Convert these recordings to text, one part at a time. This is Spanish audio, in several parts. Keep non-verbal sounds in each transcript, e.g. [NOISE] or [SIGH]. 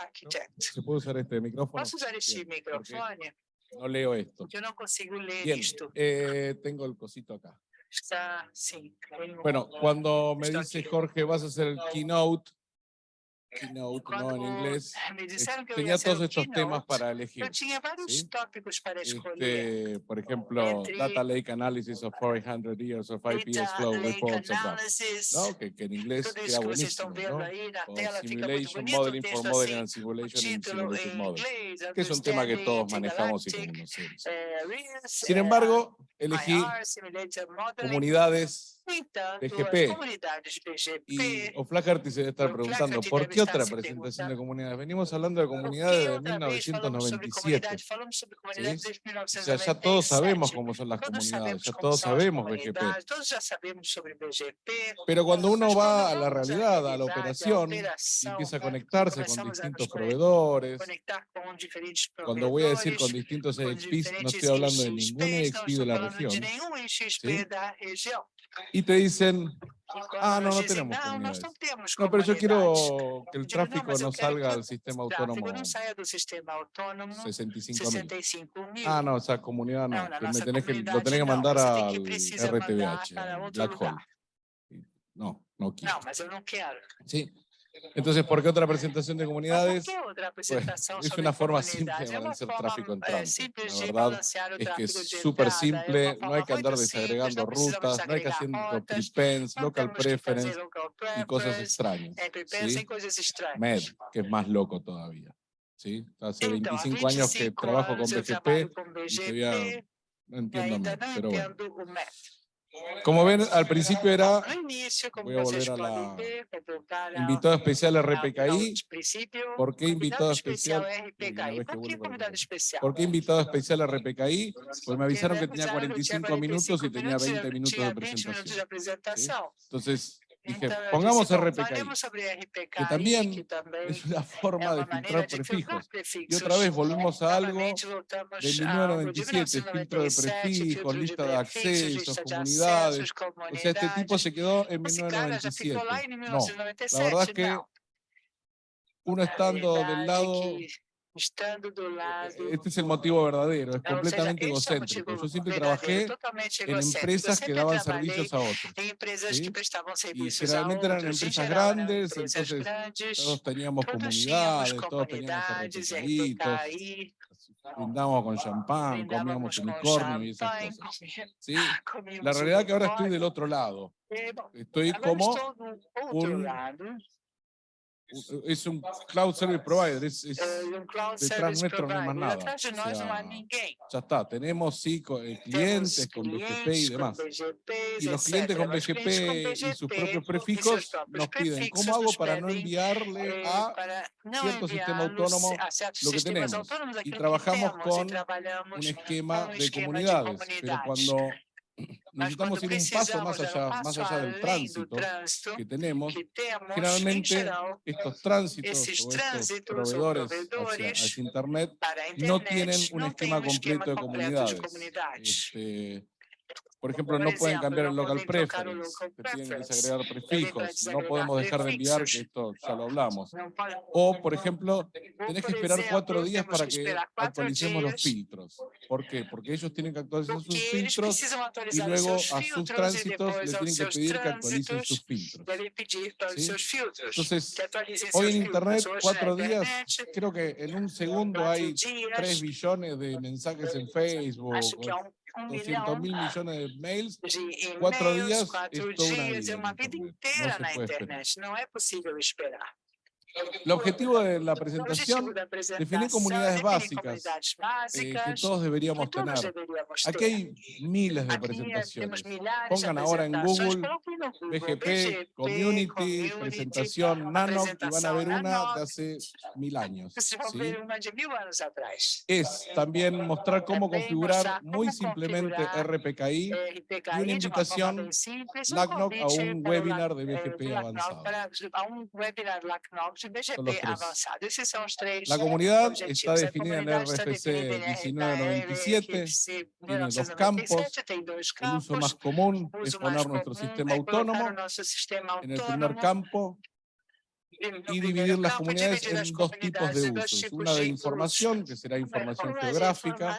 architect. ¿Se puede usar este micrófono? Posso usar este Bien, microfone? No leo esto. Eu não consigo ler Bien, isto. eh, tengo el cosito acá. Está, tenho- Bueno, cuando me Esto dice. Jorge, vas a hacer el keynote, keynote, no en inglés, me que tenía todos estos temas keynote, para elegir. eu tinha vários ¿sí? tópicos para. Este, por ejemplo, Entre- Data Lake Analysis of 400 Years of IPS Flow Reports. Analysis, ¿no? Que, que en inglés queda buenísimo, ¿no? na O Simulation bonito, Modeling for Modeling and Simulation in Simulated Models, inglês, que es un tema que todos manejamos y conocemos. eh, Sin eh, embargo, elegí Modeling. comunidades BGP. as comunidades BGP y O'Flaherty se debe estar preguntando, ¿por qué otra se presentación de comunidades? Venimos hablando de ¿Por comunidades qué de otra vez falamos sobre 1997. comunidade? Falamos sobre comunidade ¿sí? desde O sea, ya todos 1997. sabemos cómo son las comunidades, ya todos sabemos BGP. Pero cuando uno va a la realidad, a la operación, y empieza a conectarse con distintos proveedores, cuando voy a decir con distintos EXPs, no estoy hablando de ningún EXP de la región, ¿sí? Y te dicen, Ah, no, no tenemos nós comunidades. não temos no, pero yo quiero que el tráfico no salga al sistema o autónomo não saia do sistema autônomo 65 mil. 65 mil. Ah, no, esa comunidad no, que me tenés que, lo tenés que mandar al outro Black Hole. No, no quiero. Não, mas eu não quero. Sí. Entonces, ¿por qué otra presentación de comunidades? que outra apresentação es sobre una forma simple de balancear tráfico eh, tránsito. simples La de verdad es que es súper simple, no hay que andar desagregando rutas, no hay que hacer prepends, local preference y cosas extrañas. ¿sí? MED, que es más loco todavía. ¿sí? Hace Então, há 25 años que 25 trabajo con BGP y todavía no entiendo MED, pero bueno. Como ven, al principio era Voy a volver a la- especial ao- RPKI. ¿Por qué invitado especial? Por a qué invitado especial RPKI? Pues me avisaron que tenía avisaram que eu tinha 45 minutos y 45 tenía minutos e 20 eu minutos de 20 minutos de presentación. Entonces dije, pongamos RPKI. que también que também Es una [LAUGHS] forma de filtrar prefijos. Y otra vez volvemos a algo Novamente voltamos de a algo de 1997, filtro de 1997, prefijos, lista de accesos, comunidades. O sea, este tipo se quedó en Esse cara já 1997. ficou lá em No, 1997, la verdad es que uno estando del lado, estando do lado este es el motivo verdadero, es completamente é o egocéntrico. motivo Yo siempre trabajé en empresas que daban servicios a otros. em empresas ¿sí? que prestavam Y serviços a generalmente eran. Em empresas eram grandes, empresas entonces grandes. todos teníamos Todos comunidades, todos teníamos RPKI, brindamos con champán, comíamos unicornio y esas cosas. ¿sí? comíamos La realidad es que ahora estoy del otro lado. Eh, Estoy como un-. Es un cloud service provider, es, eh, detrás nuestro no hay más nada. O sea, ya está, tenemos sí eh, clientes con BGP y demás. Y los clientes con BGP y sus propios prefijos nos piden, ¿cómo hago para no enviarle eh, a não cierto sistema autónomo lo que tenemos? Y trabajamos con un esquema de comunidades? Pero cuando necesitamos ir un paso más allá, más allá del tránsito que tenemos, em generalmente estos tránsitos o estos proveedores hacia, Internet no tienen un esquema completo de comunidades. Este, por ejemplo, no pueden cambiar el local preference, tienen que tienen que prefijos, no podemos dejar de enviar, que esto ya lo hablamos. O, por ejemplo, tenés que esperar cuatro días para que actualicemos los filtros. ¿Por qué? Porque ellos tienen que actualizar sus filtros y luego a sus tránsitos depois le aos tienen que pedir que actualicen sus filtros. Entonces, Hoy en Internet, cuatro días, creo que en un segundo hay 3 billones de mensajes en Facebook, acho que há um, um 200 milhão mil millones de mails. de Quatro e-mails, dias quatro é toda uma dias, vida é uma na vida internet. inteira Não se na pode esperar. internet, não é possível esperar. El objetivo de la presentación, definir comunidades básicas eh, que todos deberíamos tener. Aquí hay miles de presentaciones. Pongan ahora en Google BGP, Community, presentación Nano, y van a ver una de hace mil años. [LAUGHS] ¿sí? Es también mostrar cómo configurar muy simplemente RPKI RPKI y una invitación LACNOC a convite un webinar de eh, BGP avanzado. Para- a webinar LACNOC de Son los BGP tres. La comunidad objetivos. está definida en está RFC definida em 1997. RFC tiene dos 1997, campos, El uso más común es poner nuestro sistema [LAUGHS] autónomo en el primer campo. Y dividir las comunidades en dos tipos de usos. Una de información, que será información geográfica,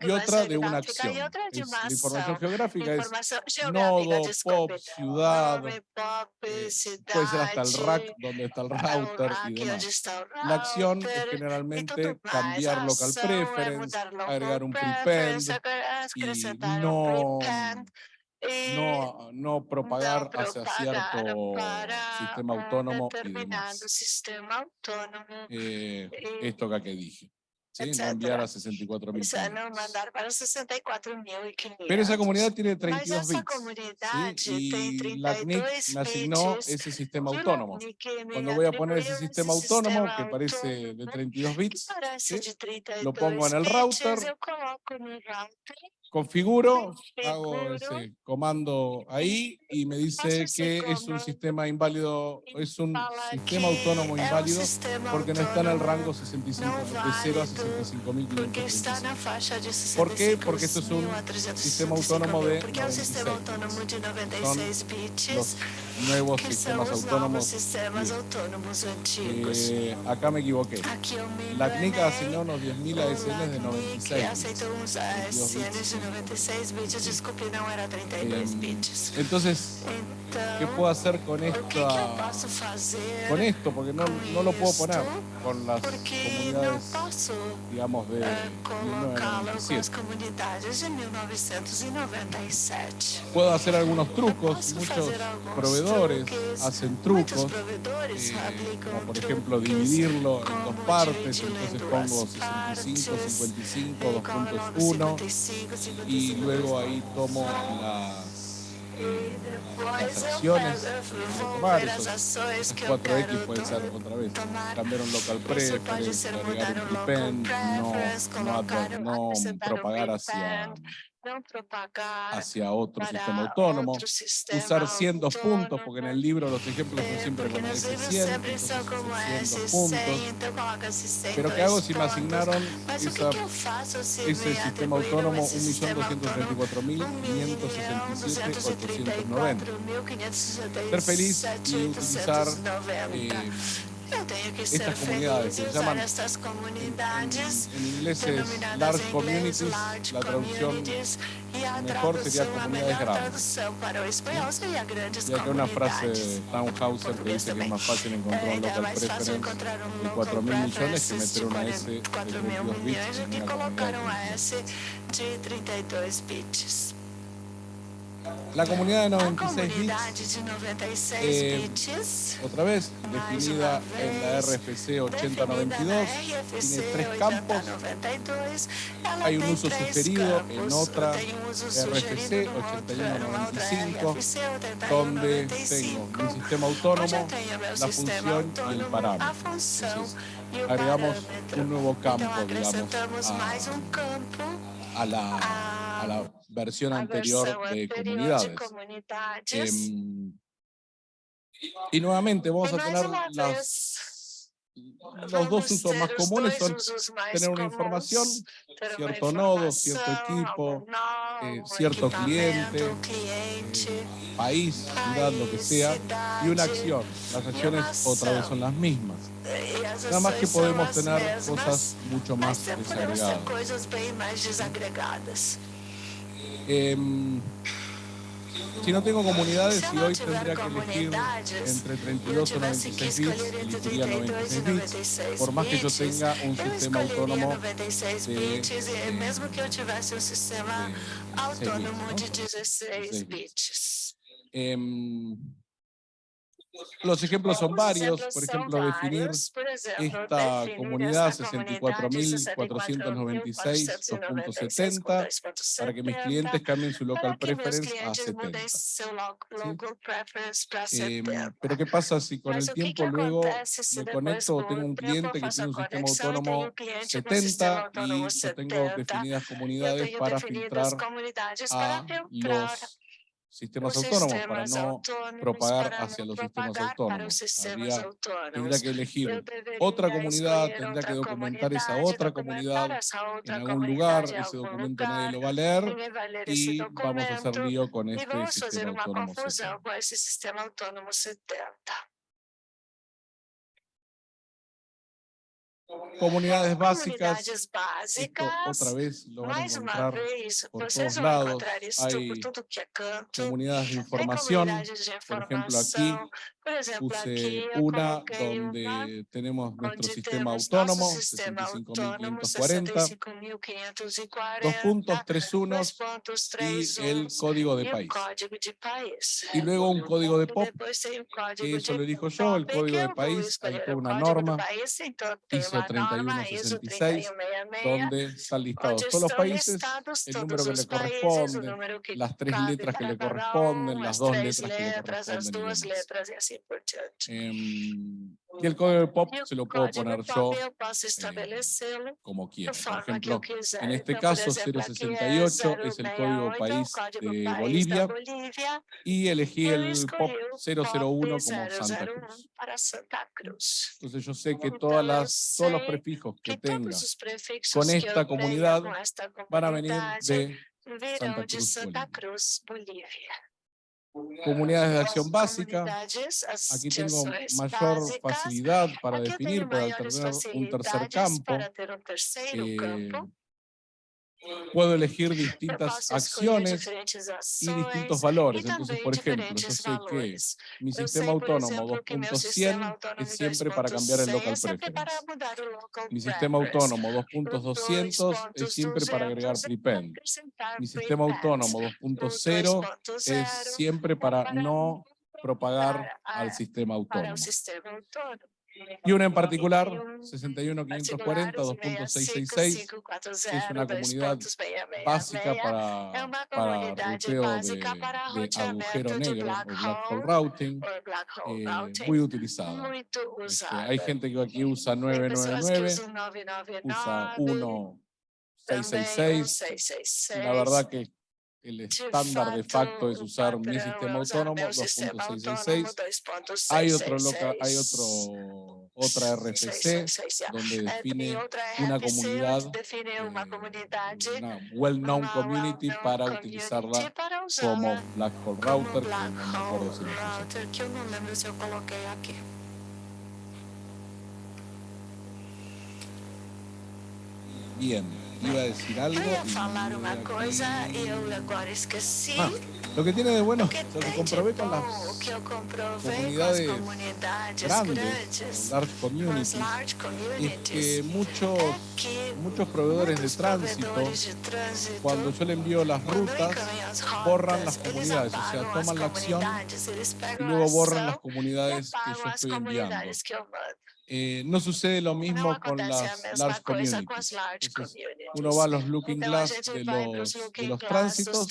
y otra de una acción. Es- la información geográfica es nodo, pop, ciudad, eh, puede ser hasta el rack, donde está el router y demás. La acción es generalmente cambiar local preference, agregar un prepend y no, no, no propagar hacia cierto sistema autónomo y demás. sistema autónomo. Eh, eh, esto acá que dije. ¿sí? No enviar a 64 O sea, no mandar para 64.500. Pero esa comunidad tiene Mas 32 essa bits. comunidade ¿sí? Y la CNIC 32 me asignó ese sistema autónomo. Cuando voy a poner ese sistema autónomo, que parece de autónomo, 32 que bits, ¿sí? 32 Lo pongo en el router, configuro, hago ese comando ahí y me dice que es un sistema inválido, es un sistema autónomo um inválido porque no está en el rango 65, não de 0 a válido, porque está 65.535. na faixa de 65 ¿Por qué? Porque esto es un mil a 365 sistema autónomo de porque é um sistema 96 autônomo de 96 bits, Los nuevos sistemas autónomos. Eh, acá me equivoqué. La CNIC asignó unos 10.000 ASLs de O 96 LACNIC bits. aceitou uns 22 ASNs de 96 bits, desculpe, não era 32 bits. Entonces, ¿qué puedo hacer con o que, que eu esta, posso fazer con esto? Porque no, no lo puedo poner con las comunidades, digamos, de eh, colocá-lo com as 1997. comunidades de 1997. Puedo hacer algunos trucos, muchos proveedores hacen trucos, eh, aplicam como por ejemplo dividirlo en dos partes, entonces pongo partes, 65, 55, e coloco 2.1 55, 55, y luego ahí tomo las, eh, las acciones tomar, esos, eu 4X quero pueden ser otra vez, cambiar un local ser agregar un prepend, no, no, no propagar hacia, hacia otro sistema autónomo, sistema usar 100 puntos, porque en el libro los ejemplos son É, siempre porque con nos livros S100, sempre entonces são como esos 100 S100, puntos. então coloca esse 100 Pero ¿qué hago si me asignaron esa, ese me sistema autónomo esse sistema autônomo 1.234.567.890? Ser feliz y utilizar eh, Estas comunidades se llaman en, en inglés es large communities, la traducción mejor sería comunidades grandes. y acá una frase de Townhauser que dice que es más fácil encontrar É, un local preference encontrar de local 4 mil millones que meter una S de 4 mil 32 bits en una comunidad um de S de 32 bits. La comunidad de A 96 bits, comunidade de 96 eh, otra vez, definida en la RFC definida 8092, na RFC tiene tres campos. 8092, ela Hay un uso sugerido en otra RFC sugerido numa outra- numa outra 8195, RFC donde 8195, tengo mi sistema autónomo, la función y el parámetro. Entonces, agregamos un nuevo campo, digamos, a- a la, a la versión anterior de comunidades. de comunidades. Em, y nuevamente vamos a tener las, los dos usos más comunes son tener una información, cierto nodo, cierto equipo, eh, cierto cliente, eh, país, ciudad, lo que sea, y una acción. Las acciones otra vez son las mismas. e as Nada más que podemos tener cosas mucho más desagregadas. Em, si no tengo comunidades não hoy tendría que elegir entre e eu 32 o tivesse que 96 bits, elegiría 32 e 96 bits, 96 por más que yo tenga un sistema autónomo 96 de, eh, de 16 autônomo bits, de ¿no? 16 16 bits. Los ejemplos son Os varios, por ejemplo, definir esta comunidad esta comunidade 64.496.2.70 para que mis clientes cambien su local preference a clientes 70. mudem seu lo- local preference para Em, 70. pero ¿qué pasa si con el tiempo luego me conecto o tengo un cliente que tiene un sistema autónomo um cliente com sistema 70 y yo tengo 70? definidas comunidades para filtrar a filtrar los sistemas os autónomos para no propagar para hacia los sistemas propagar autónomos. os sistemas Habría, tendría que elegir otra comunidad, tendría que documentar esa otra comunidad en algún lugar, ese documento nadie lo va a leer y vamos a hacer lío con este fazer sistema autónomo Comunidades básicas, Comunidades esto básicas, otra vez lo van a encontrar vez, por todos lados. Hay comunidades de información, por ejemplo aquí puse una donde tenemos nuestro sistema autónomo, nosso sistema autônomo 65.540, 65.540, dos puntos, tres dois unos pontos, y três el código de país. Y luego un código de POP, que eso lo elijo yo, el código de país, hay toda una norma, país, ISO 3166, 3166, donde están listados todos los países, el número que le corresponde, las tres letras que le corresponden, las as dos letras que le corresponden y el código POP se lo puedo poner yo estabelecê-lo como quiera. Por ejemplo, en este caso exemplo, aqui é 068 es el código 068, país de Bolivia y elegí el POP escolhi o 001 como Santa 001 Cruz. Entonces yo sé que todas las, todos los prefijos que tenga con esta comunidad van a venir de Santa Cruz, Bolívia. Comunidades de acción básica. Aquí tengo mayor facilidad para definir, para tener un tercer eh, campo. Puedo elegir distintas acciones y distintos valores. Entonces, por ejemplo, yo sé que mi sistema autónomo exemplo, que meu 2.100 sistema autônomo es siempre para cambiar el 2.100 local preference. Mi sistema autónomo O 2.200 es siempre para agregar 2.200 é prepend. Mi sistema autónomo O 2.0 2.0 es siempre para no propagar al sistema autónomo. Y una en particular, Y un 61540 particular, 2.666, que es una comunidad básica para, para ruteo de, de agujero negro o black hole routing, eh, routing, muy utilizada. muito Este, hay gente que aquí usa Tem pessoas que 999, usam 999, usa também 1666. 666. La verdad que el estándar de facto es usar mi sistema autónomo meu sistema autônomo 2.666. 2.666. Hay otro loca, hay otro otra RFC 666, donde Eh, define una RFC, comunidad, eh, una well-known community para utilizarla como Black Hole Router, que no me acuerdo si lo coloquei aqui. Bien, iba a decir algo. Eu ia y falar me uma voy coisa aquí. e eu agora esqueci. Ah, lo que tiene de bueno, lo que comprobé con las comunidades grandes, large communities, es que muchos, muchos proveedores de tránsito, cuando yo le envío las rutas, borran las comunidades, o sea, toman la acción y luego borran las comunidades que yo estoy enviando. Eh, no sucede lo mismo con las large communities. Entonces, uno va a los looking glass de los, de tránsitos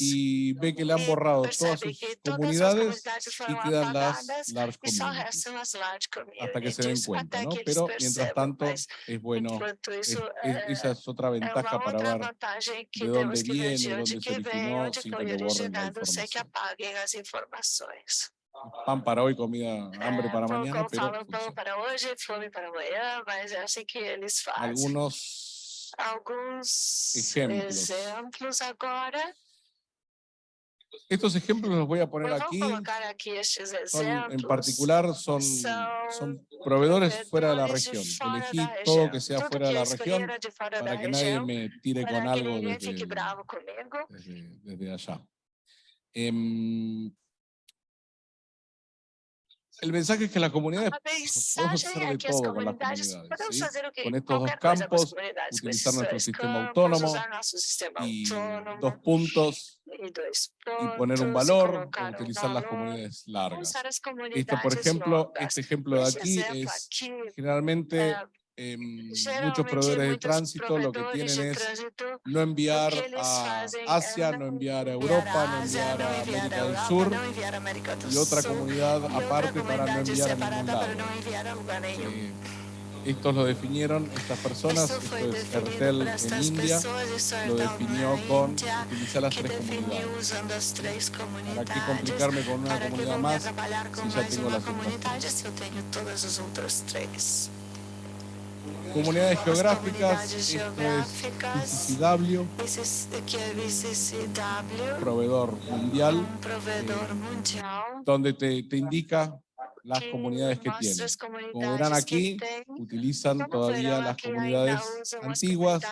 y ve que le han borrado todas sus comunidades y quedan las large communities. Hasta que se den cuenta, ¿no? Pero mientras tanto Mas, es bueno, es- é, esa es otra é ventaja para ver de dónde viene, dónde se originó, sin que borren la información. Pan para hoy, comida, hambre É, para pão, mañana, como pero falam, pão funciona. para hoje, fome para amanhã, mas que eles fazem. Algunos Alguns Exemplos. exemplos agora. Estos ejemplos los voy a poner vou aquí. estes Son, en particular son, son son proveedores fuera de la región. Elegí da todo região. que sea Tudo fuera de la región de para que nadie me tire para con algo desde, desde, desde allá. Em, el mensaje es que las comunidades podemos hacer de todo con las comunidades Con estos dos campos, utilizar nuestro sistema autónomo y dos puntos y poner un valor o utilizar las comunidades largas. Esto, por ejemplo, este ejemplo de aquí es generalmente em, muchos proveedores de tránsito lo que tienen es no enviar a Asia, no enviar a Europa, no enviar a América del Sur y otra comunidad aparte para no enviar a ningún lado. Eh, estos lo definieron estas personas, esto es Ertel en India, lo definió con utilizar las tres comunidades. ¿Para qué complicarme con una comunidad más si ya tengo las otras tres? se eu tenho todas as outras três? Comunidades As geográficas, esto es proveedor mundial, Eh, mundial, donde te, te indica las comunidades que tienen. Como verán aquí, utilizan todavía las comunidades antiguas,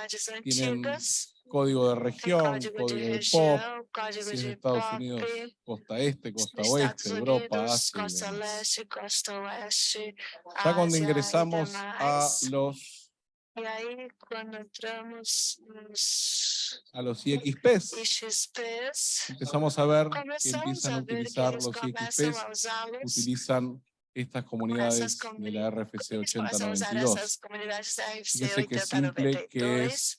tienen código de región, código de pop, si es Estados Unidos, costa este, costa oeste, Europa, Asia Ya cuando ingresamos a los, entramos a los IXPs, IXPs, empezamos a ver que empiezan a utilizar los IXPs, utilizan estas comunidades de la RFC eles começam a usar 8092. essas comunidades da RFC Fíjense que simple que 8092. es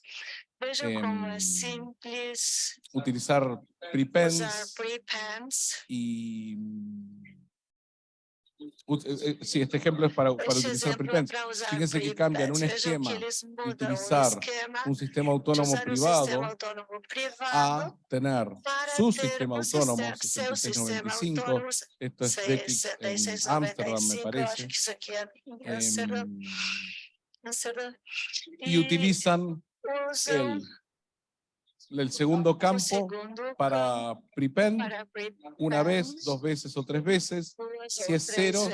Em, simples utilizar usar prepends prepends. y mm, eh, eh, sí, este ejemplo es para, para utilizar prepends. Fíjense que cambian un esquema de utilizar un sistema autónomo privado a tener su sistema autónomo sistema, seu sistema 6695, autônomo esto es Beckix en Ámsterdam me 695, eu acho parece, que isso aqui é em Amsterdã. y utilizan el, el segundo campo para prepend una vez, dos veces o tres veces. si es cero.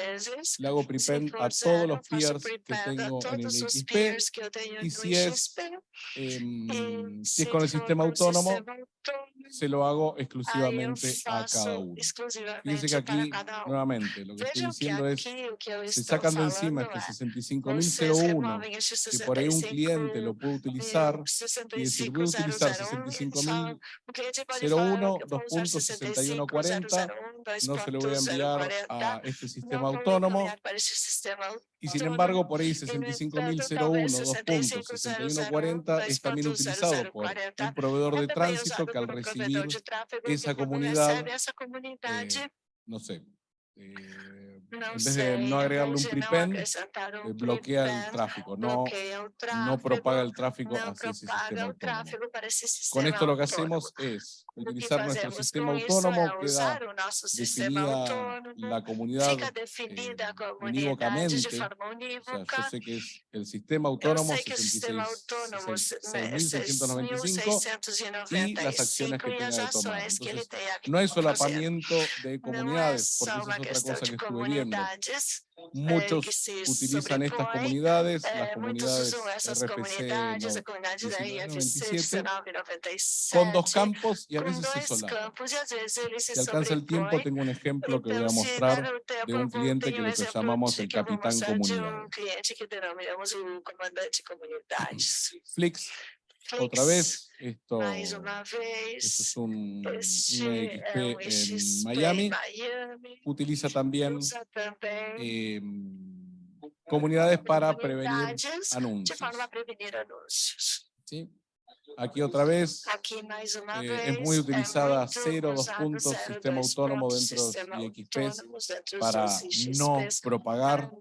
Le hago prepend a todos los peers que tengo en el XP. y si es, si es con el sistema autónomo, se lo hago exclusivamente a cada uno. Fíjense que aquí, nuevamente, lo que estoy diciendo es, se sacan de encima este é, 65001, vocês removem este que por ahí un 65 cliente lo puede utilizar, e y decir, voy a utilizar 65001, o cliente pode 65.001, falar que eu dos vou usar puntos 6140, 65001, no se lo voy a enviar 2.040, a este sistema autónomo, y sin embargo por ahí E, no entanto, 65.001, talvez dos puntos 6140 es también utilizado por un proveedor de tránsito que al recibir esa comunidad, eh, no sé, eh, en vez de no agregarle un prepend, eh, bloquea el tráfico, no, no propaga el tráfico hacia ese sistema Con esto lo que hacemos es utilizar nuestro sistema autónomo, queda definida la comunidad eh, de unívocamente, o sea, yo sé que es el sistema autónomo sei que o sistema 66 autônomo 6695 y las acciones que 6.695 tenga de tomar. Entonces, no hay solapamiento de comunidades, porque eso es otra cosa que estuve viendo. eh, Muchos utilizan estas comunidades, eh, las comunidades RFC comunidades, no- a comunidade da IFC 1997, 1997, con dos campos y a e se Si alcanza el tiempo, sobrepõem. tengo un ejemplo que voy a mostrar de un cliente que exemplo llamamos el capitán comunidades. Flix, otra vez, esto, es un, Este EXP é um en XP Miami. Utiliza también em, comunidades para prevenir anuncios. ¿sí? Aquí otra vez, eh, es muy utilizada muito cero, dos usado puntos, zero, sistema autónomo dentro de IXPs para no propagar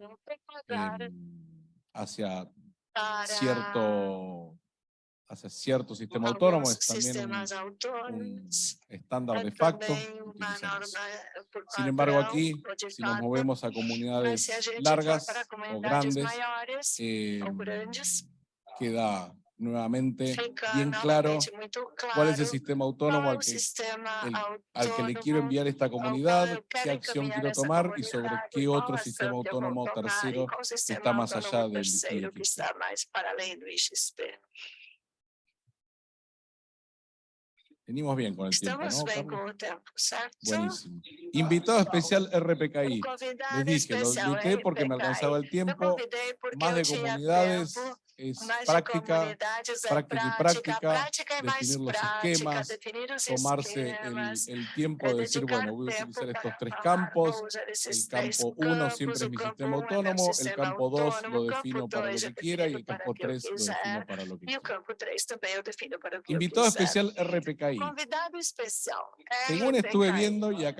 em, hacia cierto hacia cierto sistema autónomo, es también un, estándar de facto. eh, Sin embargo, aquí, si nos movemos a comunidades largas o grandes, eh, grandes, queda nuevamente bien claro cuál es el sistema autónomo al que, el- al que le quiero enviar esta comunidad, qué acción quiero tomar y sobre qué otro sistema autónomo tercero está más allá del IXP. Venimos bien con el tiempo, Estamos ¿no? bem Carlos? com o tempo, certo? Buenísimo. Invitado especial RPKI. Les dije, lo invité porque me alcanzaba el tiempo. Más de comunidades es práctica, práctica y práctica, definir los esquemas, definir tomarse el, esquemas, el tiempo de decir, bueno, voy a utilizar estos tres campos, el campo 1 campos, siempre es mi sistema 1 é meu autónomo, el campo 2 autônomo, lo defino para lo 2 que quiera y el campo o que eu 3 lo defino para lo que e o quiera. campo 3 também eu defino para o que Invitado eu quiser. especial RPKI. Convidado especial. Según estuve RPKI.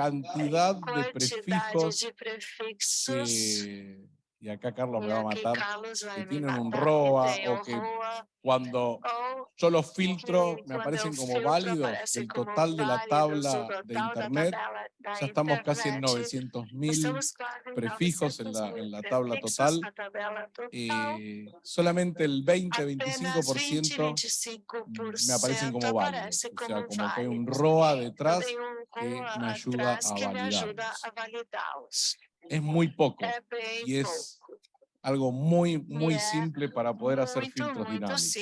Conforme levanten la y acá Carlos me va a matar, que tienen un ROA o que cuando yo los filtro me aparecen como válidos del total de la tabla de Internet. Ya estamos casi en 900.000 prefijos en la, en la, tabla total. Eh, solamente el 20-25% me aparecen como válidos. O sea, como que hay un ROA detrás que me ayuda a validarlos es muy poco y es algo muy, muy simple para poder hacer filtros dinámicos.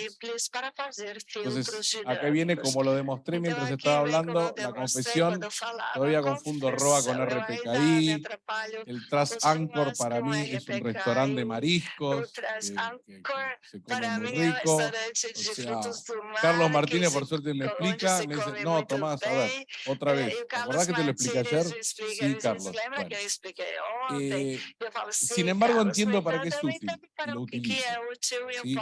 Para filtros Entonces, dinámicos. acá viene, como lo demostré mientras estaba hablando, la confesión, todavía confundo ROA con RPKI, el Trust Anchor para mí es un restaurante de mariscos, eh, se come muy rico, o sea, Carlos Martínez por suerte me explica, me dice, no Tomás, a ver, otra vez, ¿te acordás que te lo expliqué ayer? Sí, Carlos, bueno. eh, Sin embargo, entiendo para qué es útil. Lo y, y,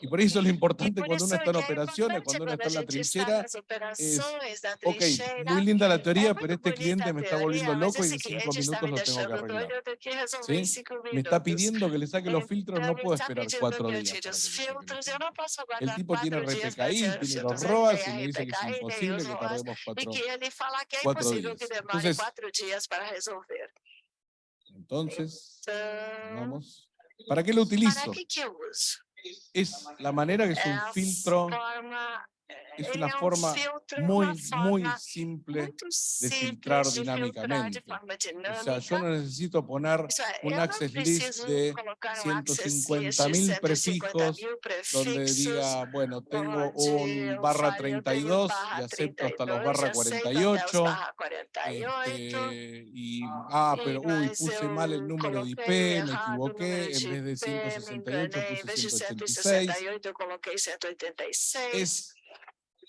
y, por eso es lo importante cuando uno está en operaciones, cuando uno está en la trinchera, es, ok, muy linda la teoría, pero este cliente me está volviendo loco y en cinco minutos lo tengo que arreglar. ¿Sí? Me está pidiendo que le saque los filtros, no puedo esperar cuatro días. El tipo tiene RPKI, tiene los ROAS y me dice que es imposible que tardemos cuatro, cuatro días. Entonces, entonces, vamos. ¿Para qué lo utilizo? Es la manera que es un filtro es una forma muy, muy simple de filtrar dinámicamente. O sea, yo no necesito poner un access list de 150.000 prefijos donde diga, bueno, tengo un barra 32 y acepto hasta los barra 48. Este, y, ah, ah pero uy, puse mal el número de IP, me equivoqué, en vez de 168 puse 186. Es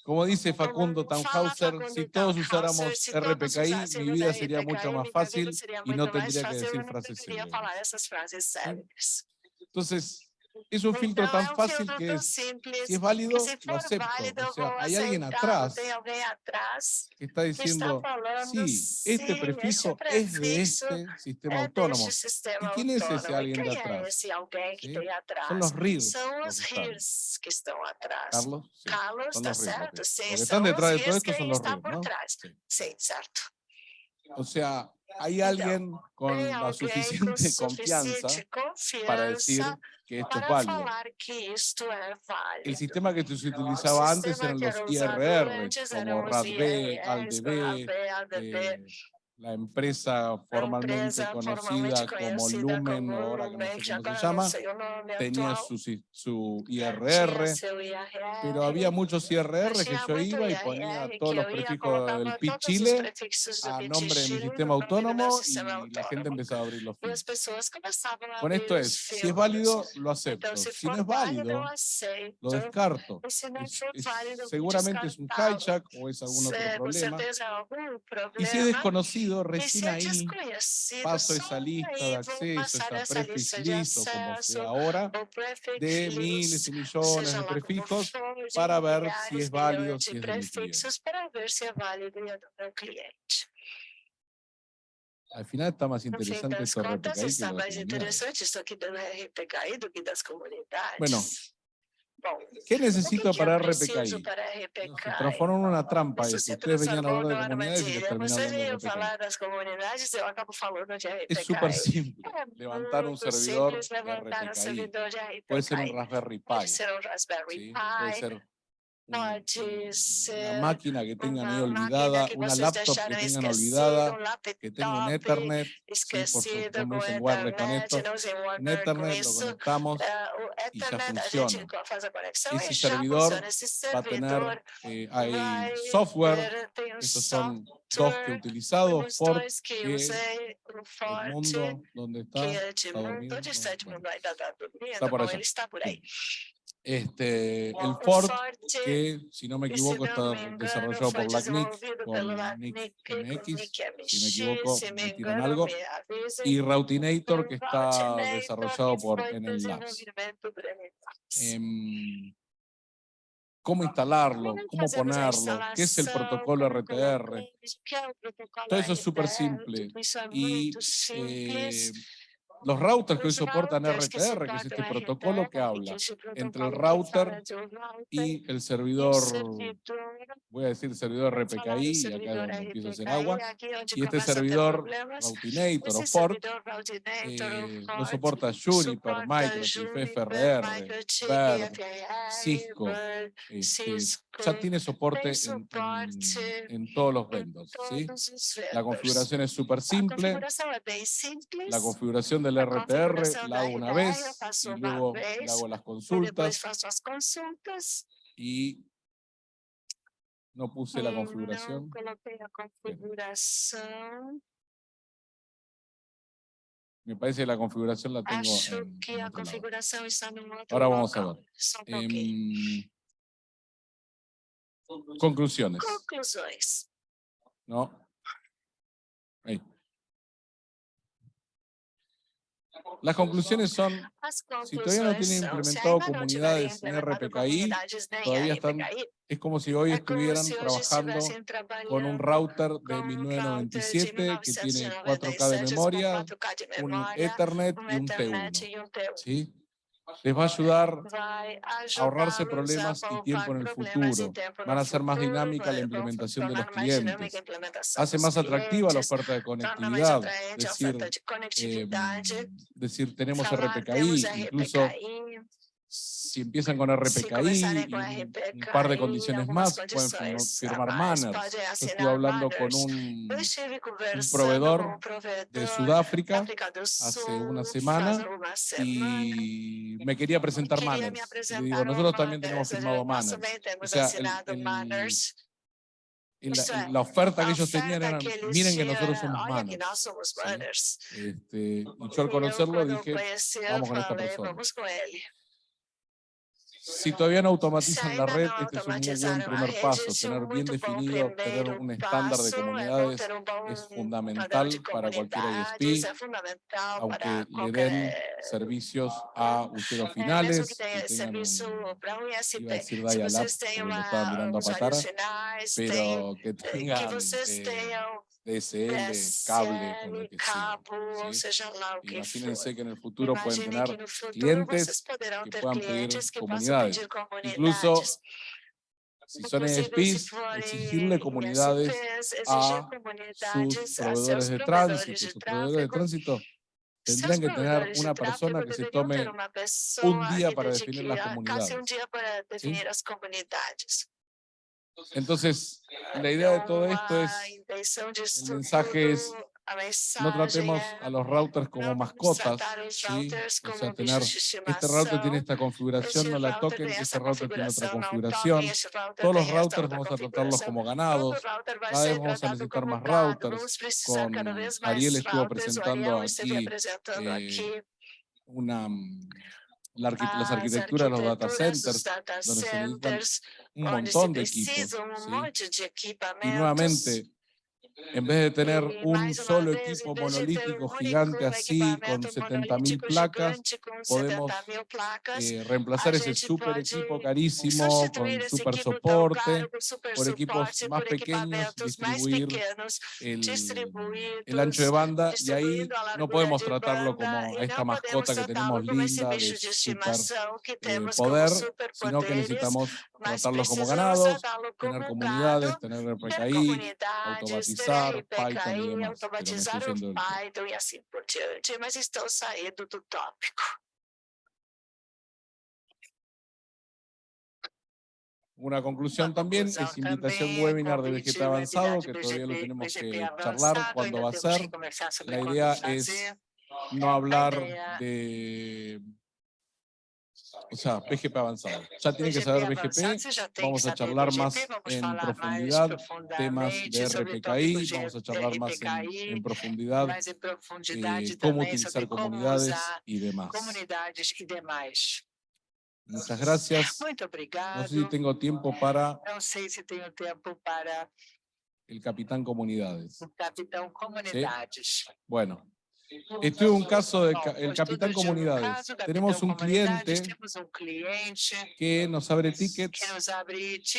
como dice Facundo Tannhauser, si todos usáramos RPKI, mi vida sería mucho más fácil y no tendría que decir frases célebres. Entonces, es un filtro tan fácil que es, si es válido, lo acepto. Hay alguien atrás, que está diciendo, que sí, este prefijo, es de este sistema autónomo. ¿Y quién es ese alguien de atrás? Son los RIRS. Carlos, Carlos está certo. Sí, están detrás de todo esto son los Sí, cierto. O sea, hay alguien con la suficiente confianza para decir que esto es válido. El sistema que se utilizaba antes eran los IRR, como RADB, ALDB, la empresa formalmente conocida, como Lumen, como ahora que no sé cómo se llama, tenía su, su IRR, pero había muchos IRR que yo iba y ponía todos los prefijos del PIB Chile a nombre de mi sistema autónomo y la gente empezaba a abrir los PIB. Con esto es, si es válido, lo acepto. Si no es válido, lo descarto. Es, es, seguramente es un hijack o es algún otro problema. Y si es desconocido, conocido, recién ahí paso esa lista de acceso, esa prefix como sea ahora, de miles y millones de prefijos para ver si es válido, si es de mi cliente. Al final está más interesante esto RPKI. Está más interesante esto aquí de RPKI do que das comunidades. Bueno, ¿Qué necesito para RPKI? transformaron una trampa. Isso, ustedes venían hablando de comunidades y terminaron RPKI. Es súper simple. Levantar un servidor de Puede ser un Raspberry Pi. Puede ser un Raspberry Pi. Puede ser una máquina que tengan ahí olvidada, una laptop que tengan olvidada, que tengo en Ethernet, sí, por supuesto, no usen web, reconecto, en Ethernet lo conectamos y ya funciona. Ese servidor va a tener, eh, hay software, estos son dos que he utilizado, Ford, el mundo donde está, está, por allá. Este, el Ford, que si no me equivoco está desarrollado por Blacknick, con Nick MX, si me equivoco me tiran algo, y Routinator, que está desarrollado por Enel Labs. Em, cómo instalarlo, cómo ponerlo, qué es el protocolo RTR. Todo eso es súper simple. Y eh, los routers que hoy soportan RTR, que es este protocolo que habla entre el router de y el servidor, voy a decir servidor RPKI, y acá es empiezo a hacer RPKI, agua, y este servidor. Routinator o eh, lo Fort soporta Juniper, Juniper, FRR, FRR, Cisco, este, ya tiene soporte en, suporte en- en todos los vendors. La configuración es súper simple. La configuración del RTR la hago una vez y luego vez, hago las consultas y no puse la e configuración. Me parece que la configuración la tengo Acho en, que en a otro lado. configuração está no outro Ahora vamos a ver. Em, conclusiones, Conclusões. ¿no? Ahí. Las conclusiones son, Si todavía no tienen implementado comunidades en RPKI, todavía están es como si hoy estuvieran trabajando con un router de com um router de 1997 que tiene 4K de 1997 memoria, com 4K de un Ethernet y un Ethernet T1. e um T1. ¿sí? Les va a ayudar a ahorrarse problemas y tiempo en el futuro. Van a ser más dinámica la implementación de los clientes. Hace más atractiva la oferta de conectividad. Decir, eh, decir, tenemos RPKI, incluso si empiezan con RPKI y un, un par de condiciones más, pueden firmar manners. Yo estuve hablando con un, um provedor de Sudáfrica hace una semana y me quería presentar manners. Y digo, nosotros también tenemos firmado manners. O sea, el- el- la, la oferta que ellos tenían era, miren que nosotros somos manners. ¿sí? Este, y yo al conocerlo dije, vamos con esta persona. Si todavía no automatizan la red, este es un muy buen primer paso. Tener bien definido, tener un estándar de comunidades es fundamental para cualquier ISP, aunque le den servicios a usuarios É, mesmo finales, que tengan iba a decir vocês têm porque lo uma, estaban mirando a finais, tem, pero que eh, tengan vocês eh, DSL, cable, con. Imagínense que en el futuro pueden tener clientes que puedan pedir comunidades. comunidades. Incluso si son ESPs, forem exigirle comunidades ISPs, exigir a comunidades sus proveedores de tránsito. Sus proveedores de tránsito tendrían que tener una persona que se tome un día e para definir las comunidades para definir as comunidades. Entonces, la idea de todo esto es, disso mensaje es, no tratemos a los routers como mascotas, ¿sí? O sea, tener, este router tiene esta configuración, no la toquen, este router tiene otra configuración. Todos los routers vamos a tratarlos como ganados, cada vez vamos a necesitar más routers. Con Ariel estuvo presentando aquí eh, aqui una, mm, la las as arquitecturas de los data centers, donde se necesitan un montón de equipos. ¿sí? Y nuevamente, en vez de tener E, un solo equipo monolítico gigante así, con equipamento 70.000 monolítico placas, podemos 70 mil placas, eh, reemplazar ese super equipo carísimo con super soporte, por equipos más pequeños, distribuir el, ancho de banda y ahí no podemos de tratarlo como a esta mascota que tenemos linda de super eh, poder, sino que necesitamos tratarlos como ganados, tener comunidades, tener RPKI, comunidades, automatizar, Python o. Python e assim por diante, mas saindo do tópico. Una conclusión también es invitación webinar de BGP avanzado, que todavía lo tenemos que charlar cuándo va a ser. La idea es no hablar de... O sea, BGP avanzado. Ya tienen que saber BGP, vamos a charlar más en profundidad, temas de RPKI, vamos a charlar más en, en profundidad eh, cómo utilizar comunidades y demás. Muchas gracias. No sé si tengo tiempo para Não sei se tenho tempo para el capitán comunidades. o capitão comunidades. Bueno, Esto es un caso del el Capitán Comunidades. Tenemos un cliente que nos abre tickets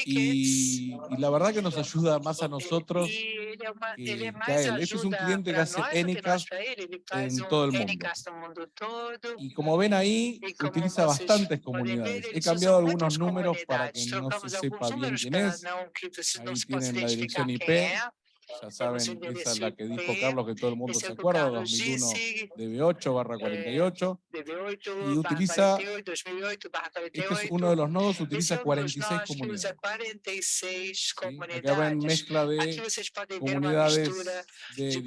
y, la verdad que nos ayuda más a nosotros que, a él. Este es un cliente que hace ENICAS en todo el mundo. Y como ven ahí, utiliza bastantes comunidades. He cambiado algunos números para que no se sepa bien quién es. Ahí tienen la dirección IP ya saben, esa es la que dijo Carlos, que todo el mundo se acuerda, 2001 DB8 barra 48, y utiliza, este es uno de los nodos, utiliza 46 comunidades. Acá ven mezcla de comunidades de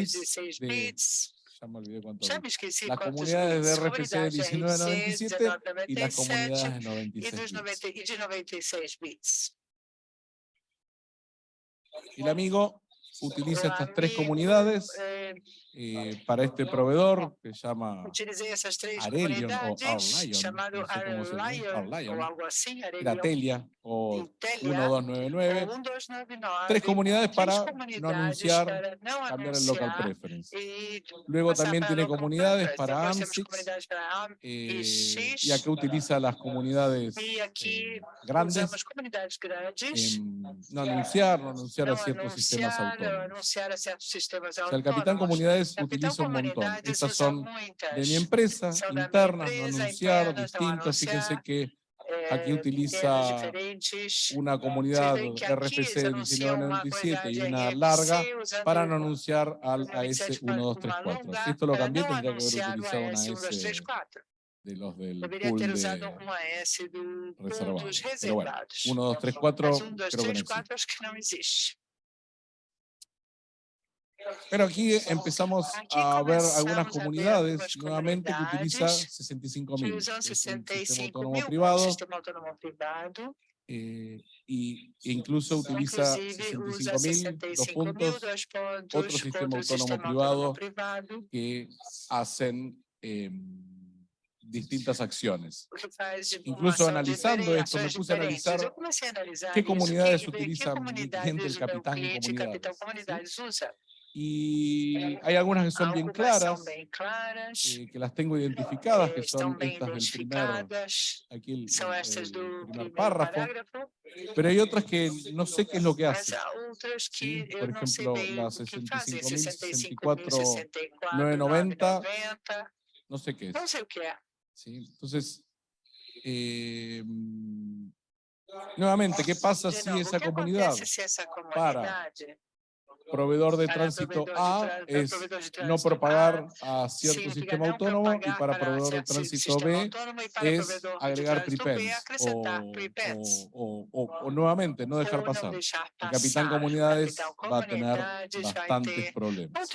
16 bits, ya me olvidé cuánto. Las comunidades de RFC de 1997 y las comunidades de 96 bits. El amigo utiliza estas tres comunidades eh, para este proveedor que se llama Arelion o Arlion, no sé era Telia o 1299, tres comunidades para no anunciar, cambiar el local preference. Luego también tiene comunidades para AMSIX, eh, y aquí utiliza las comunidades eh, grandes, no anunciar, no anunciar a ciertos sistemas autónomos. O sea, el capitán comunidades utilizo un montón. Estas son de mi empresa, internas, no anunciar, distintos. Fíjense que aquí eh, utiliza una comunidad RFC 1997 y una larga para no anunciar al AS1234. Si esto lo cambié, tendría que haber utilizado una AS de los del pool de reservado. Pero bueno, 1234 creo que no existe. Pero aquí empezamos a ver algunas comunidades nuevamente que utilizan 65.000, es un sistema autónomo privado, eh, y incluso utiliza 65.000, dos puntos, otro sistema autónomo privado que hacen em, distintas acciones. Incluso analizando esto, me puse a analizar qué comunidades utilizan el capitán en comunidades. Y hay algunas que son bien claras, eh, que las tengo identificadas, que son estas del primer, aquí el, primer párrafo, pero hay otras que no sé qué es lo que hacen. Por ejemplo, la 65.064.990, no sé qué es. ¿Sí? Entonces, eh, nuevamente, ¿qué pasa si esa comunidad para proveedor de tránsito A es no propagar a cierto sistema autónomo y para proveedor de tránsito B es agregar prepends o, nuevamente no dejar pasar. El capitán comunidades va a tener bastantes problemas.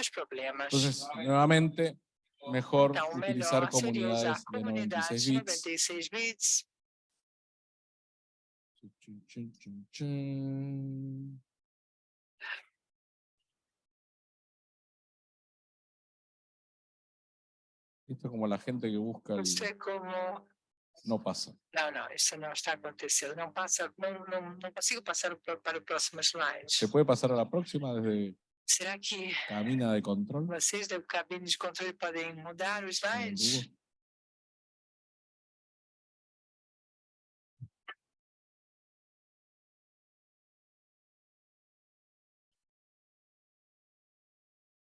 Entonces, nuevamente, mejor utilizar comunidades de 96 bits. Esto es como la gente que busca el... No pasa. No, no, eso no está aconteciendo. No, pasa, no, no, no consigo pasar para el próximo slide. ¿Se puede pasar a la próxima desde Será que cabina de control? Vocês da cabine de controle podem mudar o slide?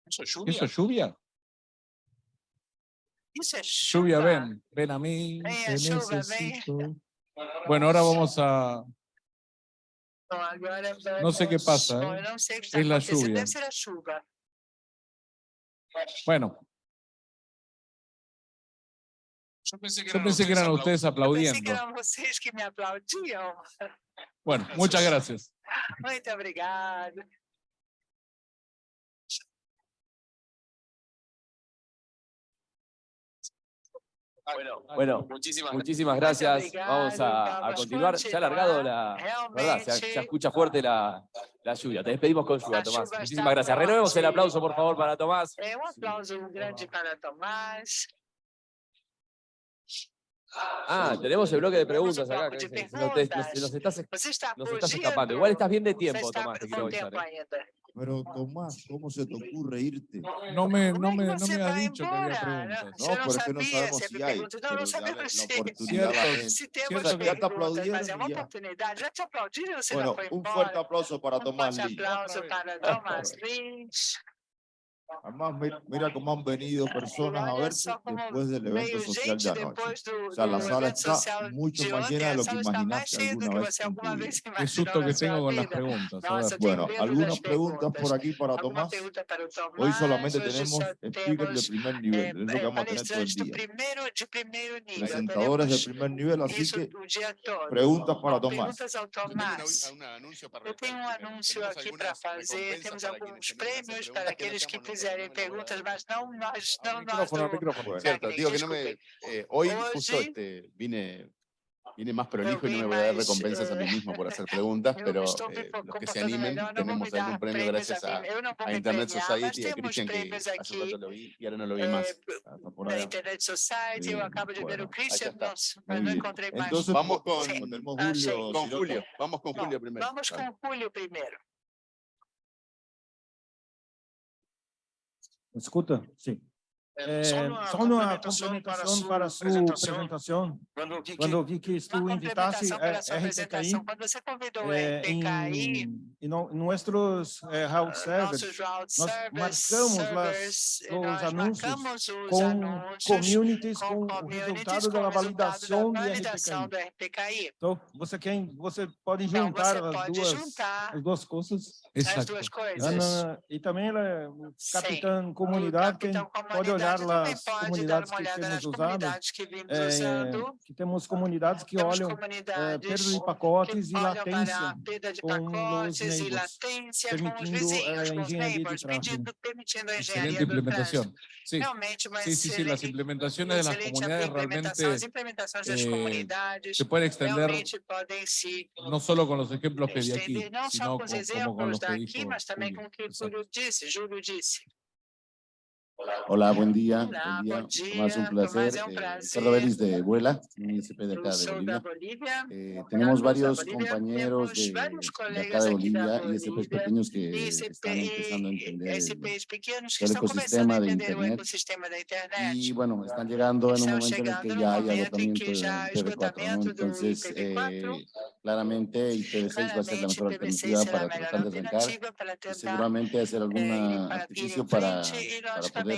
¿Eso es lluvia? ¿Eso es lluvia? Lluvia, ven, ven a mí, te necesito. [LAUGHS] Bueno, ahora vamos a... No sé qué pasa, ¿eh? es la lluvia. Bueno. Yo pensé que eran, ustedes aplaudiendo. Bueno, muchas gracias. [LAUGHS] Muito obrigado. Bueno, muchísimas, gracias. Vamos a, continuar. Se ha alargado la... ¿Verdad? Se, escucha fuerte la, lluvia. Te despedimos con lluvia, Tomás. Muchísimas gracias. Renovemos el aplauso, por favor, para Tomás. Eh, un aplauso grande para Tomás. Ah, tenemos el bloque de preguntas acá. nos, estás, escapando. Igual estás bien de tiempo, Tomás, te quiero avisar. ¿eh? Pero Tomás, ¿cómo se te ocurre irte? No me, no Como me, no me ha dicho que había preguntas. No, pero es que no sabemos si hay. pero dale sabemos la oportunidad Ya te aplaudieron Bueno, un fuerte aplauso para Tomás forte Lee. aplauso Otra para. Thomas Lynch. Además, mi- mira cómo han venido personas a como después del evento social de anoche. O sea, la sala está mucho más ontem, llena de lo que imaginaste alguna vez Qué susto que tengo con las preguntas. Tenho Bueno, algunas preguntas por aquí para Tomás. Hoy solamente tenemos speakers de primer eh, nivel, es lo que eh, vamos a tener todo el día. Presentadores de primer nivel, así que preguntas para Tomás. Eu tenho um anúncio aqui para fazer. Temos alguns prêmios para aqueles que fizerem perguntas, mas não nós, não nós Micrófono, micrófono. Cierto, digo que no me. Eh, hoy justo sí. este, vine, vine más prolijo y no me voy a dar más, recompensas a mí eh, mismo por hacer [LAUGHS] preguntas, pero eh, los que se animen, tenemos algún premio gracias a a, a Internet Society y a temos Christian que hace rato lo vi y ahora no lo vi eh, más. Na allá. Internet Society. Bien, acabo de ver bueno, o Christian, está. nossa, Muy mas não bien. encontrei mais. Entonces, Vamos con- Ah. Julio, Con no- vamos con Julio primero. Vamos com Julio primeiro. Escuta? Sim. É, só uma só uma complementação complementação para para a a sua sua apresentação. apresentação. Quando eu vi que Quando eu vi que uma tu invitaste complementação a para a sua RTKI apresentação, quando você convidou o é, RTKI, em, em no- nossos é, route servers nossos route nós servers, marcamos lá servers, os nós anúncios marcamos os com anúncios communities, com com o communities, resultado com da o resultado validação da de validação RTKI. do RTKI. Então, você quer, você pode Então, juntar você as pode duas, juntar as duas coisas. as Exacto. duas Ah, coisas. na- e também ela é o Sim. capitão O comunidade, quem capitão pode olhar comunidade lá também as pode dar comunidades uma que olhada nas temos usado. comunidades que vimos É, usando. que temos comunidades que Temos olham é, comunidades perda de pacotes e que olham para latência a perda de com os pacotes e neighbors, latência com os permitindo, vizinhos, eh, com os engenharia de neighbors, tráfego. pedindo, permitindo a Excelente engenharia do trânsito. implementación. Sí, Realmente, uma sí, sí, sí, las excelente- implementaciones de las excelente comunidades implementação. realmente As implementações das eh, comunidades se pueden extender realmente podem se no solo con los ejemplos que di aquí, estender não só sino com con- os como con exemplos los que daqui, dijo mas também Julio. com o que o Exacto. Júlio disse, Júlio disse. Hola, buen día. Hola, buen día. buen día. Tomás, un placer. Tomás, es un Eh, placer. Ricardo Vélez de Vuela, un ISP de acá de Bolivia. Eh, tenemos varios Bolivia, compañeros de, de acá de Bolivia y Bolívia, pequeños que ICP, están empezando a entender el- el ecosistema de Internet. y bueno, están llegando en un momento en el que ya hay agotamiento hay IPv4, ¿no? Entonces, IPv4. eh, claramente IPv6 va a ser la mejor IPv6 alternativa para tratar de arrancar y seguramente hacer eh, algún artificio para, para poder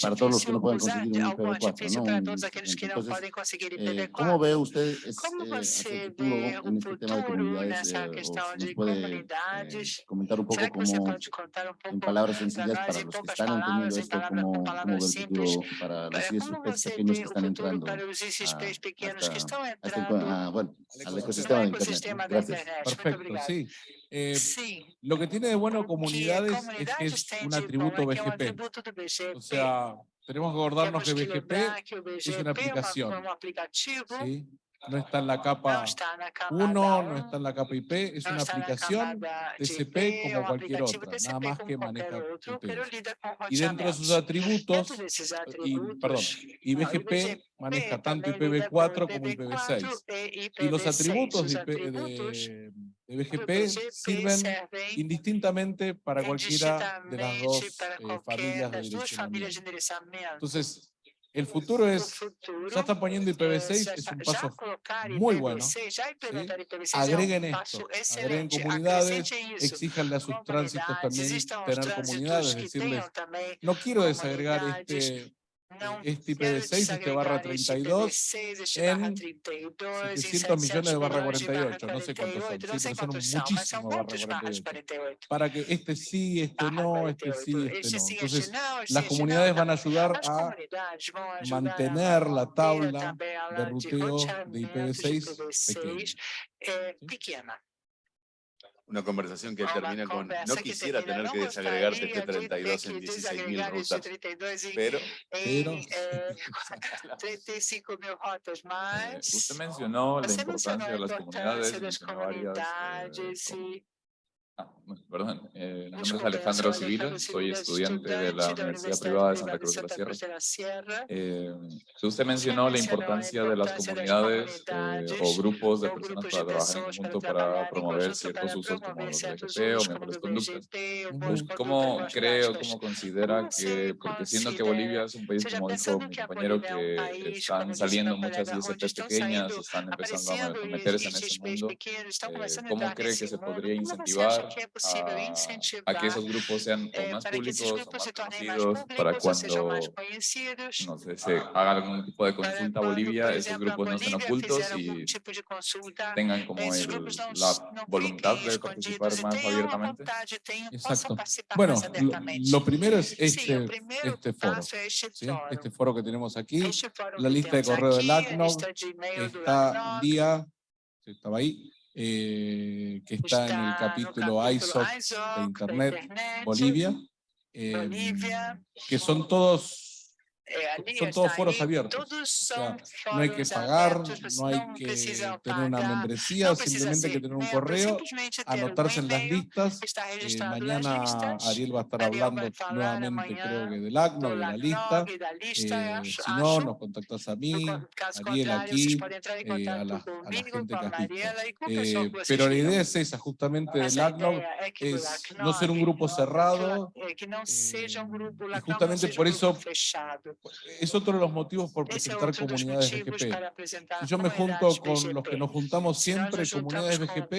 para todos los que no pueden conseguir un algum IPv4, artifício ¿no? para Un todos aqueles que não Entonces, podem conseguir eh, IPv4. ¿Cómo ve usted eh, futuro en este tema de comunidades? eh, nos puede eh, comentar un poco cómo, en palabras sencillas, para los que están entendiendo esto, cómo, com cómo palavras ve el simples, futuro para los ISPs pequeños que están entrando a, ah, bueno, al ecosistema Gracias. Perfecto, sí. Eh, lo que tiene de bueno comunidades es que es un atributo BGP. O sea, tenemos que acordarnos que BGP BGP una aplicación, no está en la capa está na camada 1, no 1, está en la capa IP, es una aplicación TCP IP, como cualquier otra, nada más que maneja com Y dentro de sus atributos, y, perdón, y BGP maneja tanto também lida com IPv4 como IPv4 IPv6. e Y los IPv6. atributos Os de, IP de- de BGP BGP sirven servem indistintamente para cualquiera de las dos eh, familias de direccionamiento. Entonces, el futuro O es, futuro ya están poniendo eh, IPv6, já es un paso muy bueno, IPv6, já implementar IPv6 agreguen esto, agreguen comunidades, exíjanle a sus tránsitos también tener comunidades, decirles, no quiero desagregar este, este quero IPv6, este barra desagregar este 32, IPv6, barra en 32, em 700 millones de barra milhões de barra 48, no sé cuántos son, 48, sí, não sei pero son muchísimos barra muitos barras 48. 48. para que este sí, este Barra no, este sí, 48. este no. Entonces, las comunidades van a ayudar a mantener la tabla de ruteo de roteamento IPv6 IPv6 pequeña. Una conversación que Uma termina con, no que quisiera termina, tener que desagregar gostaria de ter TG32 en que 16.000 desagregar este rutas, 32 em, pero Pero- em eh, 35 [LAUGHS] [LAUGHS] mil rotas, Eh, mas usted mencionó la importancia de las comunidades, mencionó varias, eh, comunidades Ah, perdón, eh, mi nombre es Alejandro Civila, soy estudiante de la Universidad Privada de Santa Cruz de la Sierra. Eh, usted mencionó la importancia de las comunidades eh, o grupos de personas para trabajar en conjunto para promover ciertos usos como los BGP o mejores conductas. ¿Cómo cree o cómo considera que, porque siendo que Bolivia es un país, como dijo mi compañero, que están saliendo muchas ISP pequeñas, están empezando a meterse en ese mundo, ¿cómo cree que se podría incentivar a, que esos grupos sean más públicos o más conocidos para cuando no sé, se haga algún tipo de consulta a Bolivia, esos grupos no sean ocultos y tengan como la voluntad de participar más abiertamente. Exacto. Bueno, lo, primero es este, este foro, este foro que tenemos aquí, la lista de correo del ACNOG, está día, estaba ahí, eh, que está, en el capítulo ISOC de Internet, Bolivia, em, que son todos son todos foros abiertos. no hay que pagar, no hay que tener una membresía, simplemente hay que tener un correo, anotarse en las listas. Eh, mañana Ariel va a estar hablando nuevamente, creo que del ACNO, de la lista. Eh, si no, nos contactas a mí, Ariel aquí, a, la, gente que pero la idea es esa, justamente del ACNO, es no ser un grupo cerrado, y justamente por eso es otro de los motivos por presentar comunidades BGP. Si yo me junto con los que nos juntamos siempre, comunidades BGP,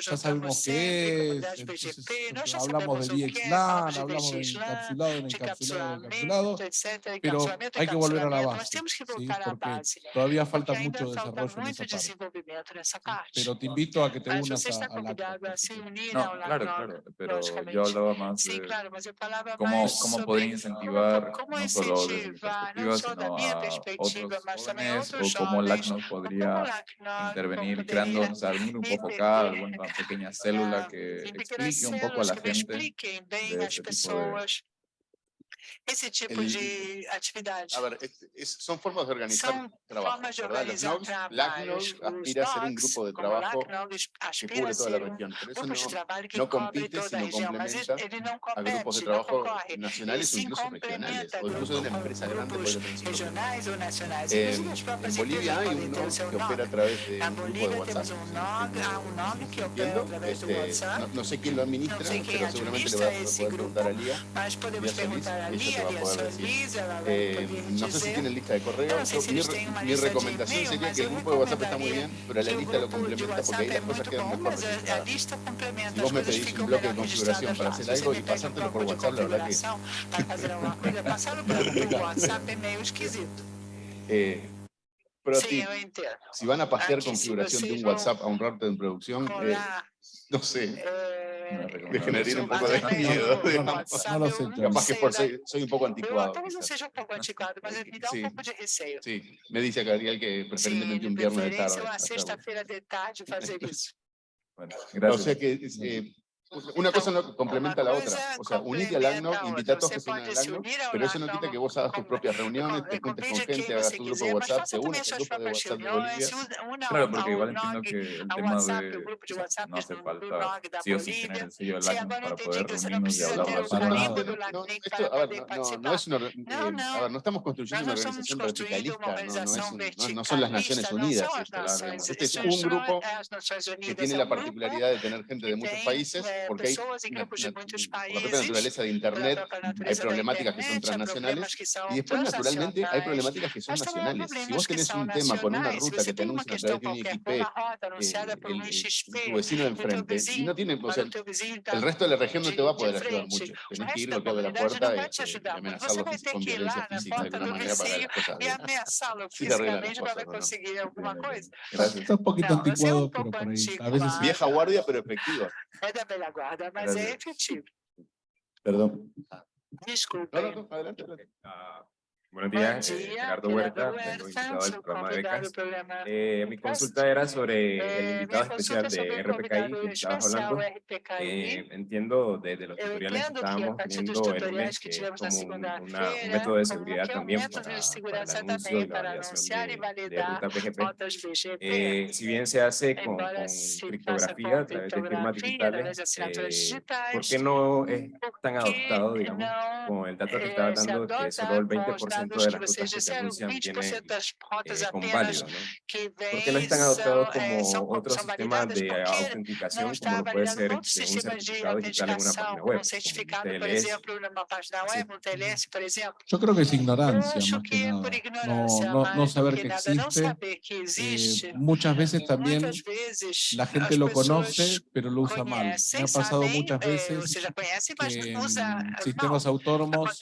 ya sabemos qué es, hablamos de VXLAN, hablamos de encapsulado, de encapsulado, de encapsulado, pero hay que volver a la base, porque todavía falta mucho desarrollo en esa parte. Pero te invito a que te unas a, a la... No, claro, claro, pero yo hablaba más de cómo, cómo podría incentivar no solo desde mi perspectiva, sino a otros jóvenes, o cómo LACNOS [LAUGHS] podría intervenir creando o sea, algún grupo focal, alguna pequeña célula que explique un poco a la gente de este tipo de esse tipo el, de atividade. A ver, es, son formas de organizar São trabajo, formas de organizar ¿verdad? LACNOS aspira a ser un grupo de trabajo que cubre toda la región, pero eso no, no compite, sino complementa a grupos de trabajo nacionales o incluso regionales, o incluso de una empresa grande regionais ou nacionais. Eh, en Bolivia hay un NOG que opera a través de un grupo de WhatsApp. Este, no, no sé quién lo administra, pero seguramente le a poder preguntar a Lía. Mas podemos perguntar a Eh, no sé si tienen lista de correo. mi, mi, recomendación sería que el grupo de WhatsApp está muy bien, pero la lista lo complementa porque ahí las cosas quedan mejor. Si vos me pedís un bloque de configuración para hacer algo y pasártelo por WhatsApp, la verdad que... [LAUGHS] eh, pero si van a pasear configuración de un WhatsApp a un router en producción, eh, no sé, me generaría un poco de miedo. No, lo sé. Capaz que por soy, soy un poco anticuado. Talvez eu seja um pouco antiquado, mas me dá um pouco de receio. Sí, me dice Gabriel que preferentemente un viernes de tarde. uma sexta-feira de tarde fazer isso. Bueno, gracias. O sea que eh, una cosa no complementa a la otra. O sea, unite al ACNO, invita a todos que se unan al ACNO, pero eso no quita que vos hagas tus propias reuniones, te juntes con gente, hagas tu grupo de WhatsApp, te unas al grupo de WhatsApp de Bolivia. Claro, porque igual entiendo que el tema de... no hace falta sí o sí tener el sello del ACNO para poder reunirnos y hablar de eso. No, esto, a ver, no, no es una... Eh, a ver, no estamos construyendo una organización verticalista, no, son las Naciones Unidas. Este es un grupo que tiene la particularidad de tener gente de muchos países, porque hay una, por la propia naturaleza de Internet, hay problemáticas que son transnacionales y después naturalmente hay problemáticas que son nacionales. Si vos tenés un tema con una ruta que te anuncian a través de un IXP, eh, tu vecino de enfrente, y no tiene, o sea, el resto de la región no te va a poder ayudar mucho. Tenés que ir, golpear de la puerta y, amenazarlo con violencia física de alguna manera para las cosas. Sí te arreglan las cosas. Gracias. Está un poquito anticuado, pero por ahí. A veces Vieja guardia, pero efectiva. É da velha guarda, mas é efetivo. Perdão. Desculpa. Não, não, Buenos días, Buen día, eh, Gerardo Huerta, Huerta del programa eh, de becas. Eh, mi consulta era sobre eh, el invitado especial de RPKI que estabas hablando. Eh, entiendo desde los tutoriales que estábamos viendo el mes que como una, un método de seguridad también para, para el anuncio y la validación de, de ruta PGP. si bien se hace con, con criptografía a través de firmas digitales, ¿por qué no es tan adoptado, digamos, con el dato que estaba dando que solo el 20% 20% de las cuotas que Rusia tiene eh, con válido, ¿no? Porque eh, no están adoptados como otros sistemas de autenticación como lo puede ser un certificado digital en una página web, un TLS. Sí. Yo creo que es ignorancia, más que nada. No, no, no saber que eh, existe. Eh, muchas veces también la gente lo conoce, pero lo usa mal. Me ha pasado muchas veces que sistemas autónomos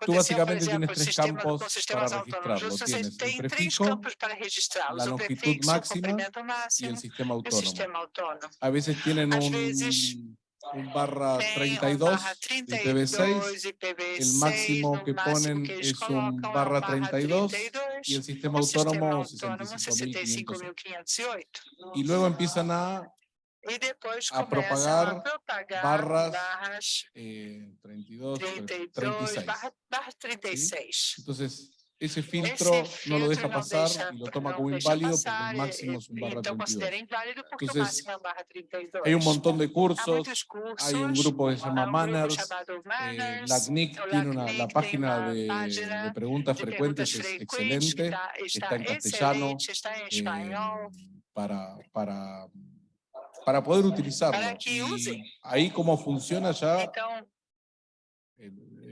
tú, básicamente tienes tres campos para registrarlo. Tienes el prefijo, la longitud máxima y el sistema autónomo. A veces tienen un, un, barra 32, un, barra 32 IPv6, el máximo que ponen es un barra 32, y el sistema autónomo, autónomo 65.508. Y luego empiezan a y después a propagar a propagar barras, barras eh, 32, 32 36. Barra, barras 36. ¿sí? Entonces, ese filtro, ese no lo deja no pasar deja, y lo toma no como eh, eh, inválido porque el máximo es un barra 32. Entonces, hay un montón de cursos, hay un grupo que se llama Manners, eh, la CNIC tiene una, la página de, de, preguntas frecuentes es excelente, está, en castellano, está en eh, español, eh, para, para para poder utilizarlo. Que. Ahí como funciona ya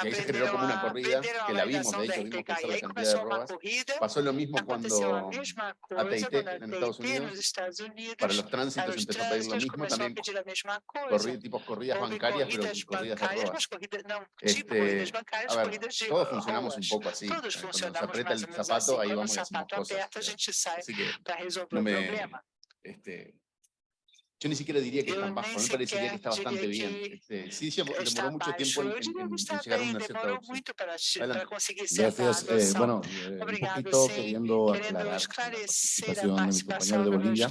ahí se generó como una corrida, que la vimos, de hecho, vimos la cantidad de robas. Pasó lo mismo cuando AT&T en Estados Unidos, para los tránsitos empezó a pedir lo mismo, también. corrida, tipos corridas bancarias, pero corridas de robas. Este, a ver, todos funcionamos un poco así, cuando se aprieta el zapato, ahí vamos y decimos cosas. Así que no me... Este, yo ni siquiera diría que es tan bajo, me parecería que está bastante bien. Este, sí, sí, demoró mucho tiempo en, en, en llegar a una cierta opción. Gracias. Eh, bueno, eh, un poquito queriendo aclarar la participación de mi compañero de Bolivia.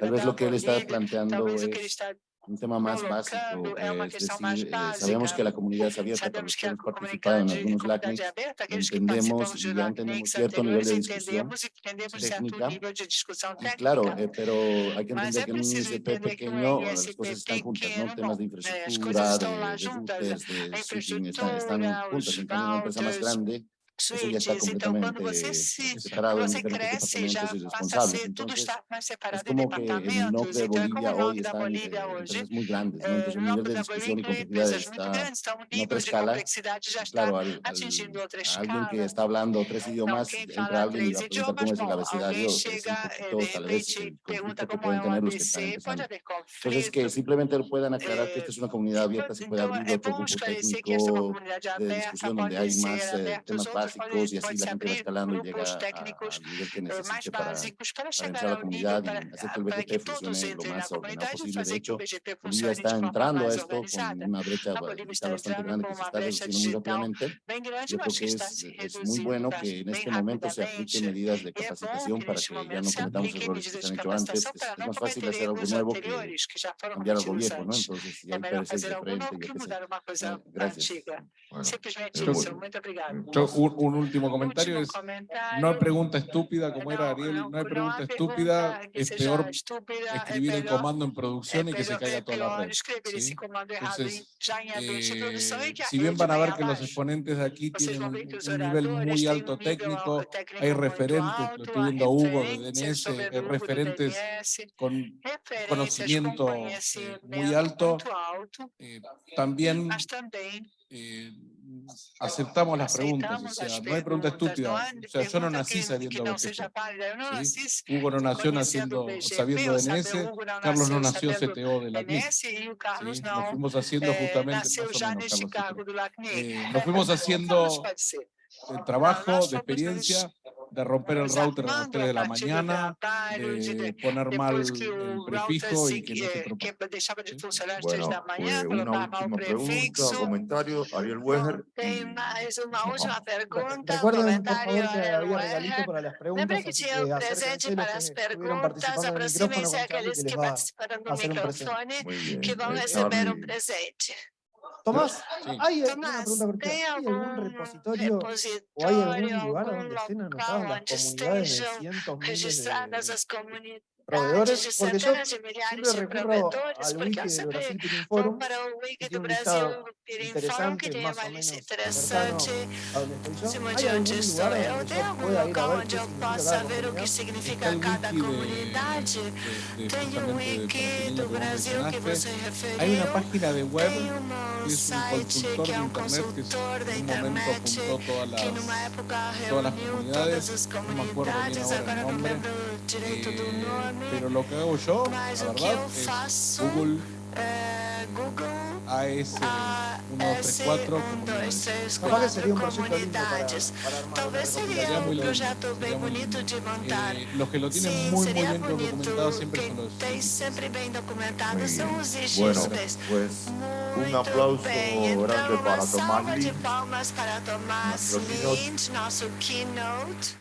Tal vez lo que él está planteando es un tema más básico, es decir, eh, sabemos que la comunidad es abierta, pero que hemos participado en algunos LACNIC, entendemos y ya entendemos cierto nivel de discusión técnica, y claro, eh, pero hay que entender que en un ISP pequeño las cosas están juntas, ¿no? temas de infraestructura, de, de, de, de están, están juntas, en cambio una empresa más grande switches. Então, quando você se você cresce, já passa a ser, tudo está mais separado em departamentos. Então, é como o nome da Bolívia hoje. O nome da Bolívia tem empresas muito grandes, então o nível de complexidade já está atingindo outra escala. Alguém que está falando três idiomas, entra alguém e pergunta como é a capacidade. Alguém chega, de repente, pergunta como é o ABC, pode haver conflito. Então, que simplesmente puedan aclarar que esta es una comunidad abierta, se puede abrir otro grupo técnico de discusión donde hay más temas básicos y así la gente va escalando y llega al nivel que necesite para, para, entrar a la comunidad y hacer que el BGP funcione lo más ordenado posible. De hecho, Bolivia está entrando a esto con una brecha está bastante grande que se está reduciendo muy rápidamente. Yo creo que es, es muy bueno que en este momento se apliquen medidas de capacitación para que ya no cometamos errores que se han hecho antes. Es más fácil hacer algo nuevo que cambiar algo viejo, ¿no? Entonces, si hay parecer diferente, yo qué sé. Gracias. Bueno, un, último comentario es, no hay pregunta estúpida como era Ariel, no hay pregunta estúpida, es peor escribir el comando en producción y que se caiga toda la red. Entonces, eh, si bien van a ver que los exponentes de aquí tienen un, nivel muy alto técnico, hay referentes, lo estoy viendo Hugo de DNS, hay referentes con conocimiento eh, muy alto, eh, también aceptamos las preguntas, o sea, no hay pregunta estúpida. O sea, yo no nací sabiendo BTP. Hugo no nació naciendo, sabiendo DNS, Carlos no nació CTO de la CNIC. Nos fuimos haciendo justamente, nos fuimos haciendo trabajo, de experiencia, de romper el router a las 3 de la mañana, de poner mal el prefijo y que no se propague. Bueno, pues una última pregunta, comentario, Ariel Weger. Recuerden, por favor, que había regalito para las preguntas, así que acérquense los que estuvieron participando en el micrófono, que les va a hacer un. Muy bien. presente. Tomás, Sí. ¿hay Tomás, pregunta ¿Hay algún repositorio o hay algún lugar donde estén anotadas las comunidades de cientos miles registradas de comunidades proveedores? de Porque yo de siempre de recurro al wiki sempre Brasil Forum, Wiki que tiene un listado interesante, tem más o menos interessante, cercano a donde estoy cima yo. de ¿Hay onde algún lugar donde yo pueda ir a ver qué significa possa cada ver o que comunidad? de- de- de Tem del Wiki do Brasil que você referiu. Hay una página de web um que es un site consultor que de é um internet que consultor da internet que numa época todas las reuniu comunidades, todas as comunidades, agora não lembro direito do nome, pero lo que hago yo, mas la o que verdad, eu es faço Google é Google AS A 1234 1, 2, 3, Capaz que 4 sería un proyecto lindo para, comunidades. para armar una Talvez seria Sería muy um lindo, projeto bem sería muy bonito lindo. de montar. Eh, los que lo tienen Sim, muy, muy seria bien bonito. documentado siempre Quem son los tem sempre bem documentado Muy são bien. os Bueno, registros. pues un Muito aplauso bem. grande Então, para uma Tomás salva de Lins. palmas para Tomás Nosso keynote. Lins, nosso keynote.